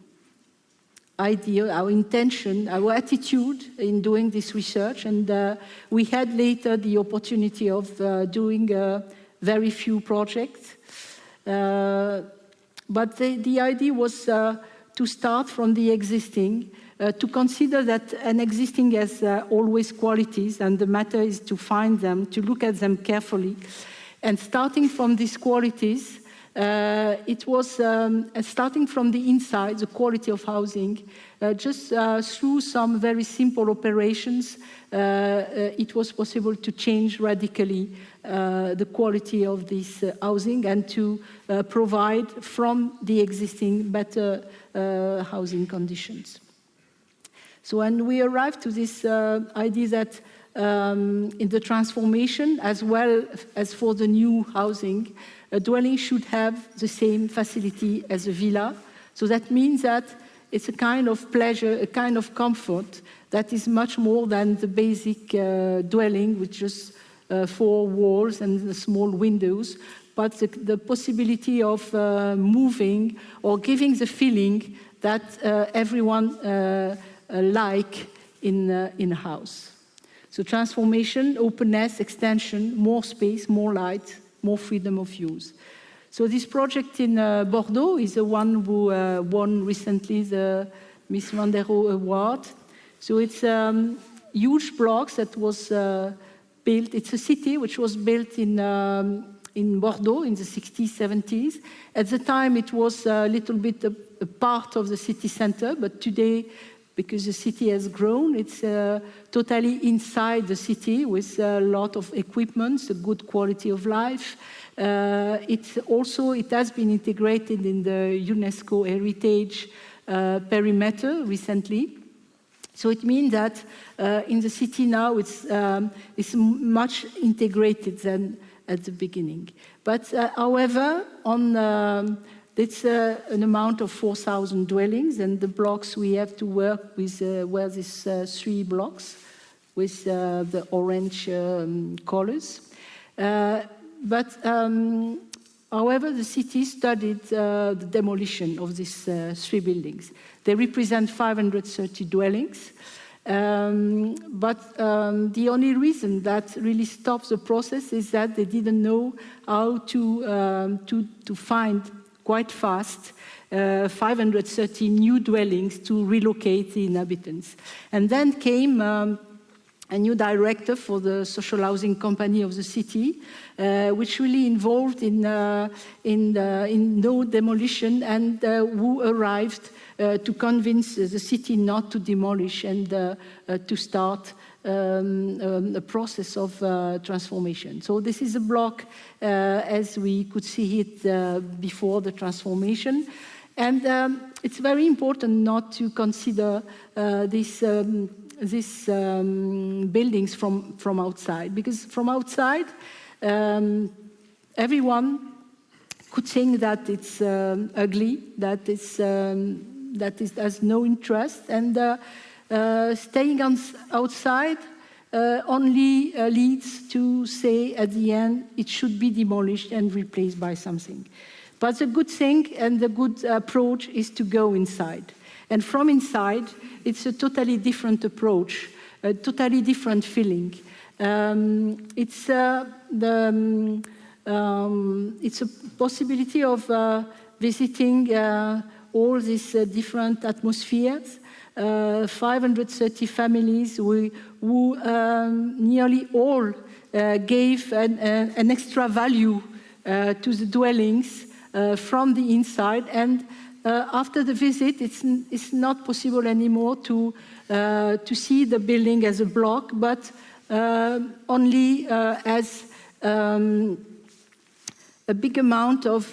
idea, our intention, our attitude in doing this research. And uh, we had later the opportunity of uh, doing uh, very few projects. Uh, but the, the, idea was uh, to start from the existing, to consider that an existing has always qualities and the matter is to find them, to look at them carefully. And starting from these qualities, uh, it was um, uh, starting from the inside, the quality of housing, uh, just uh, through some very simple operations, uh, uh it was possible to change radically the quality of this housing and to provide from the existing better housing conditions. So when we arrived to this idea that um, in the transformation as well as for the new housing, a dwelling should have the same facility as a villa. So that means that it's a kind of pleasure, a kind of comfort that is much more than the basic uh, dwelling with just uh, four walls and small windows, but the, the possibility of uh, moving or giving the feeling that uh, everyone uh, uh, like in, in a house. So transformation, openness, extension, more space, more light, more freedom of use. So this project in uh, Bordeaux is the one who uh, won recently the Mies van der Rohe Award. So it's um, huge blocks that was uh, built. It's a city which was built in, um, in Bordeaux in the 60s, 70s. At the time, it was a little bit a, a part of the city center, but today, because the city has grown, it's uh, totally inside the city with a lot of equipment, a good quality of life, uh, it also it has been integrated in the UNESCO heritage uh, perimeter recently. So it means that uh, in the city now it's, um, it's much integrated than at the beginning. But uh, however, on um, it's uh, an amount of 4,000 dwellings, and the blocks we have to work with uh, were these uh, three blocks with uh, the orange um, colors. Uh, but um, however, the city studied uh, the demolition of these three buildings. They represent 530 dwellings. Um, but um, the only reason that really stops the process is that they didn't know how to, um, to, to find quite fast uh, 530 new dwellings to relocate the inhabitants. And then came um, a new director for the social housing company of the city, uh, which really involved in, uh, in, uh, in no demolition and uh, who arrived uh, to convince the city not to demolish and to start um, um, a process of uh, transformation. So this is a block uh, as we could see it uh, before the transformation. And um, it's very important not to consider these, um, these um, buildings from, from outside, because from outside, um, everyone could think that it's ugly, that it's that is, has no interest, and uh, uh, staying on, outside uh, only uh, leads to say at the end it should be demolished and replaced by something. But the good thing and the good approach is to go inside. And from inside, it's a totally different approach, a totally different feeling. Um, it's, uh, the, um, um, it's a possibility of uh, visiting uh, all these different atmospheres, uh, 530 families who, who um, nearly all uh, gave an, uh, an, extra value uh, to the dwellings uh, from the inside. And uh, after the visit, it's, it's not possible anymore to, to see the building as a block, but only as um, a big amount of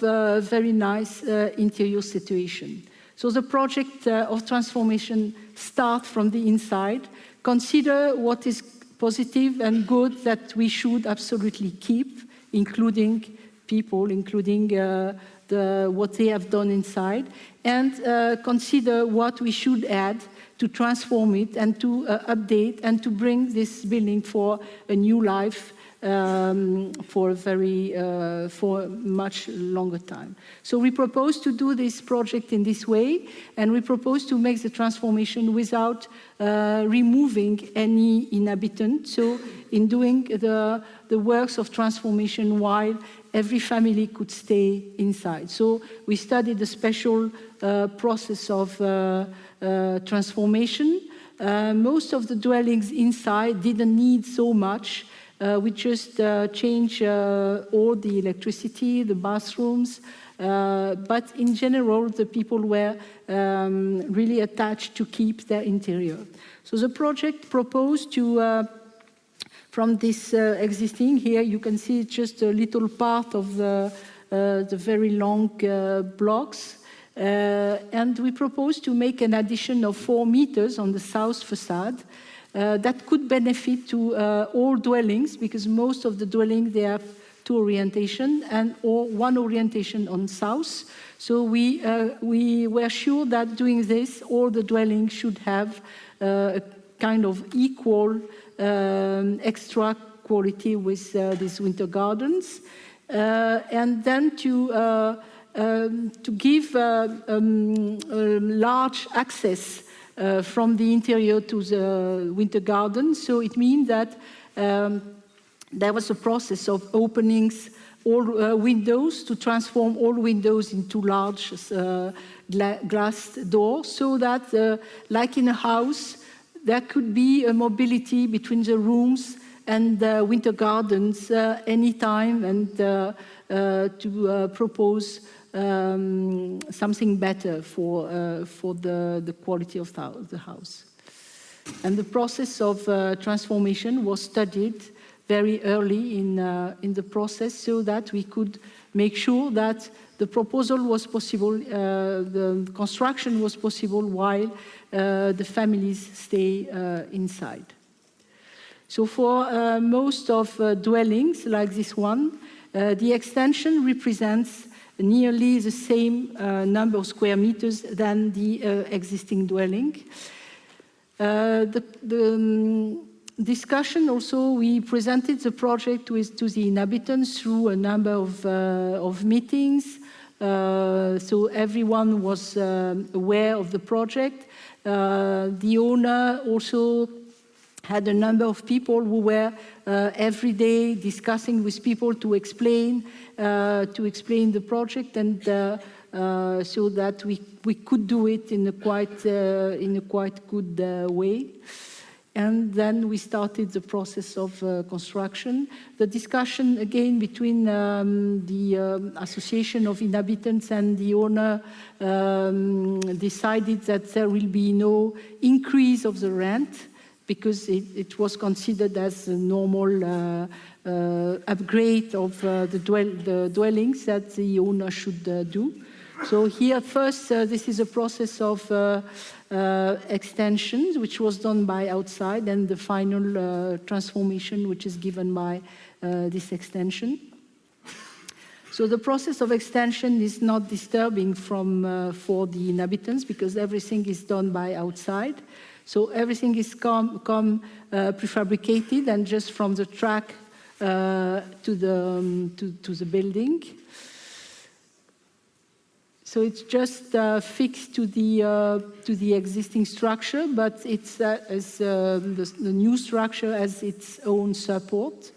very nice interior situation. So the project uh, of transformation starts from the inside. Consider what is positive and good that we should absolutely keep, including people, including uh, the, what they have done inside, and uh, consider what we should add to transform it and to uh, update and to bring this building for a new life um, for a very uh, for much longer time. So we propose to do this project in this way, and we propose to make the transformation without uh, removing any inhabitant. So in doing the the works of transformation while every family could stay inside. So we studied the special uh, process of uh, uh, transformation. Uh, most of the dwellings inside didn't need so much uh, we just uh, change uh, all the electricity, the bathrooms, uh, but in general, the people were um, really attached to keep their interior. So the project proposed to, uh, from this uh, existing here, you can see just a little part of the, the very long blocks. and we propose to make an addition of four meters on the south facade uh, that could benefit to uh, all dwellings because most of the dwellings they have two orientation and or one orientation on south. So we, uh, we were sure that doing this, all the dwellings should have uh, a kind of equal um, extra quality with uh, these winter gardens. Uh, and then to, um, to give um, large access uh, from the interior to the winter garden. So it means that um, there was a process of openings all uh, windows to transform all windows into large uh, gla glass doors so that, uh, like in a house, there could be a mobility between the rooms and the winter gardens uh, anytime and uh, to propose um, something better for, uh, for the, the quality of the house. And the process of uh, transformation was studied very early in, uh, in the process so that we could make sure that the proposal was possible, uh, the construction was possible while uh, the families stay uh, inside. So for uh, most of uh, dwellings like this one, the extension represents nearly the same number of square meters than the existing dwelling. the, the um, discussion also, we presented the project with, to the inhabitants through a number of, uh, of meetings. Uh, so everyone was aware of the project. Uh, the owner also had a number of people who were uh, every day discussing with people to explain, uh, to explain the project and uh, so that we, we could do it in a quite, in a quite good way. And then we started the process of uh, construction. The discussion again between um, the um, Association of Inhabitants and the owner um, decided that there will be no increase of the rent because it, it was considered as a normal uh, uh, upgrade of uh, the, dwell the, dwellings that the owner should uh, do. So here first, uh, this is a process of uh, uh, extensions, which was done by outside, and the final uh, transformation, which is given by uh, this extension. So the process of extension is not disturbing from, uh, for the inhabitants because everything is done by outside. So everything is come, come uh, prefabricated and just from the track uh, to, the, um, to, to the building. So it's just uh, fixed to the, uh, to the existing structure, but it's uh, as, uh, the, the, new structure has its own support.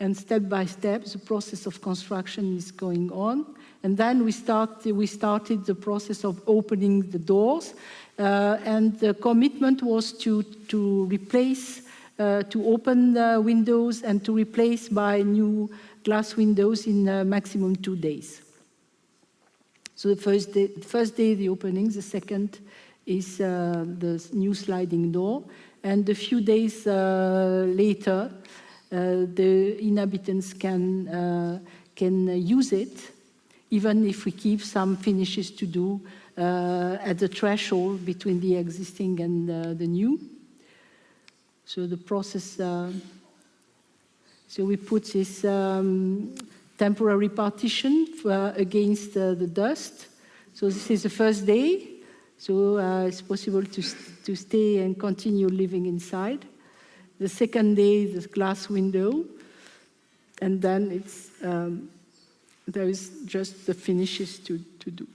And step by step, the process of construction is going on. And then we, start, we started the process of opening the doors. Uh, and the commitment was to, to replace, to open the windows and to replace by new glass windows in uh, maximum two days. So the first day, the first day the opening, the second is uh, the new sliding door, and a few days uh, later, uh, the inhabitants can, uh, can use it, even if we keep some finishes to do uh, at the threshold between the existing and the new. So the process so we put this um, temporary partition for, uh, against uh, the dust. So this is the first day. So uh, it's possible to, to stay and continue living inside. The second day, the glass window. And then it's, um, there is just the finishes to, to do.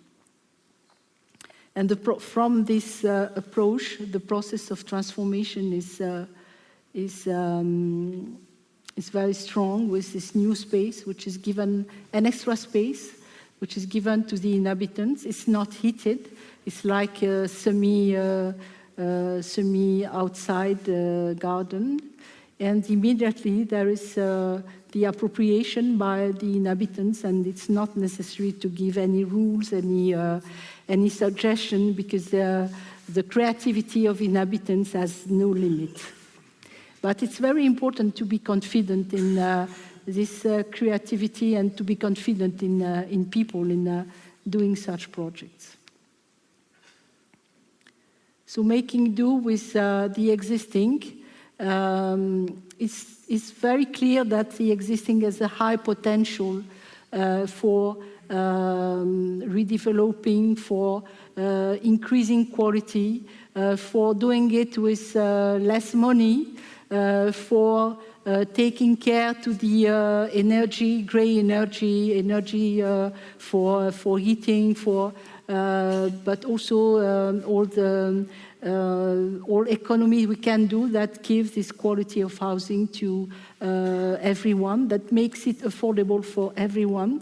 And the from this uh, approach, the process of transformation is, uh, is um, is very strong with this new space, which is given an extra space, which is given to the inhabitants. It's not heated. It's like a semi, uh, uh, semi outside uh, garden. And immediately there is uh, the appropriation by the inhabitants, and it's not necessary to give any rules, any, uh, any suggestion, because the creativity of inhabitants has no limit. But it's very important to be confident in uh, this uh, creativity and to be confident in, uh, in people in uh, doing such projects. So making do with uh, the existing, um, it's, it's very clear that the existing has a high potential uh, for um, redeveloping, for increasing quality, for doing it with less money, for uh, taking care to the uh, energy, gray energy, energy for, for heating, for, but also um, all the uh, all economy we can do that gives this quality of housing to uh, everyone, that makes it affordable for everyone.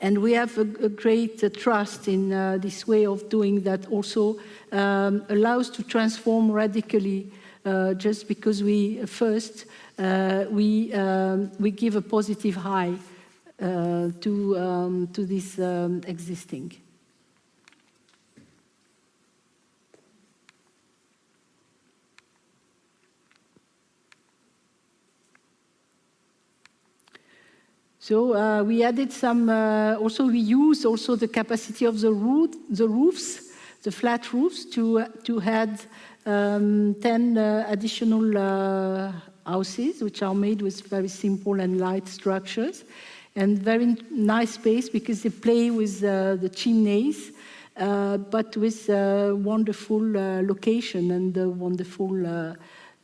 And we have a, a great uh, trust in this way of doing that also um, allows to transform radically uh, uh, just because we uh, first uh, we um, we give a positive high to um, to this um, existing. So uh, we added some, uh, also we use also the capacity of the, roof, the roofs, the flat roofs to, uh, to add um, 10 uh, additional uh, houses, which are made with very simple and light structures. And very nice space because they play with uh, the chimneys, but with wonderful location and a wonderful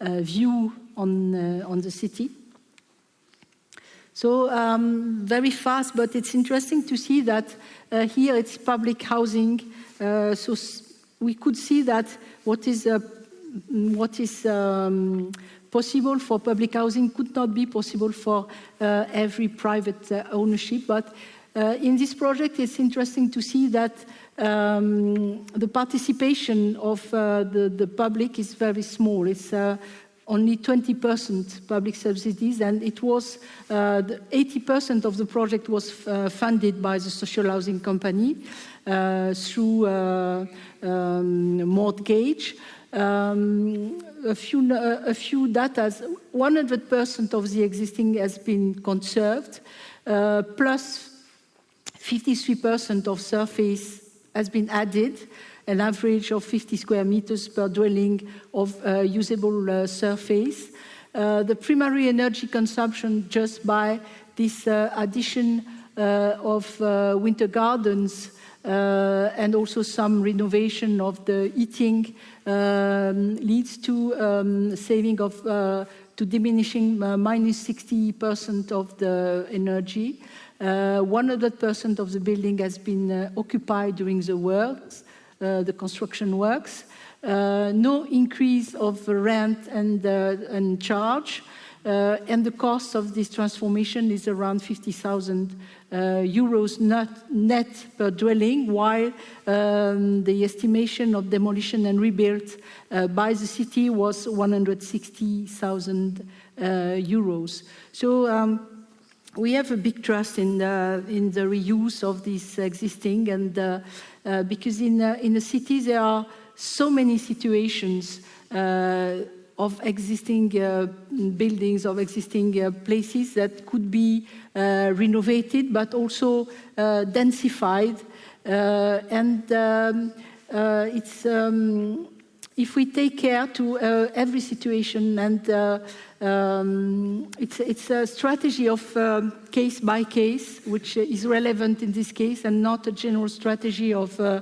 view on, on the city. So um, very fast, but it's interesting to see that uh, here it's public housing. Uh, so we could see that what is, uh, what is um, possible for public housing could not be possible for uh, every private uh, ownership. But uh, in this project, it's interesting to see that um, the participation of the, the public is very small. It's only 20% public subsidies, and it was 80% uh, of the project was uh, funded by the social housing company uh, through um, mortgage. Um, a few, a few data, 100% of the existing has been conserved, uh, plus 53% of surface has been added, an average of 50 square meters per dwelling of uh, usable uh, surface. Uh, the primary energy consumption just by this addition of winter gardens uh, and also some renovation of the heating um, leads to um, saving of uh, to diminishing uh, minus 60% of the energy. 100% of the building has been occupied during the works. Uh, the construction works. Uh, no increase of rent and, uh, and charge. Uh, and the cost of this transformation is around 50,000 uh, euros net, net per dwelling, while um, the estimation of demolition and rebuild uh, by the city was 160,000 euros. So um, we have a big trust in the, in the reuse of this existing and uh, because in, uh, in the city there are so many situations uh, of existing uh, buildings, of existing uh, places that could be uh, renovated, but also densified. and um, it's, um, if we take care to every situation and um, it's, it's, a strategy of case by case, which is relevant in this case, and not a general strategy of uh,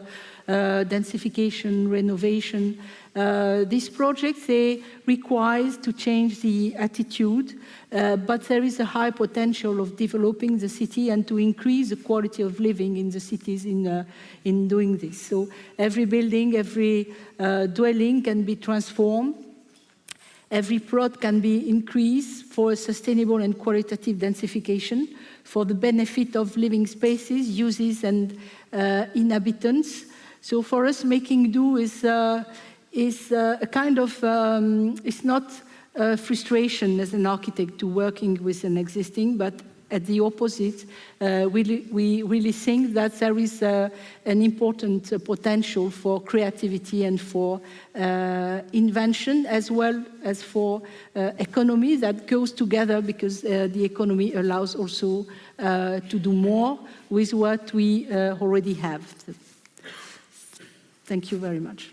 uh, densification, renovation. Uh, these projects, they require to change the attitude, uh, but there is a high potential of developing the city and to increase the quality of living in the cities in, uh, in doing this. So every building, every uh, dwelling can be transformed Every plot can be increased for sustainable and qualitative densification for the benefit of living spaces, uses and uh, inhabitants. So for us, making do is, uh, is uh, a kind of, um, it's not frustration as an architect to working with an existing, but at the opposite, uh, we, we, really think that there is uh, an important uh, potential for creativity and for uh, invention as well as for uh, economy that goes together because uh, the economy allows also to do more with what we already have. Thank you very much.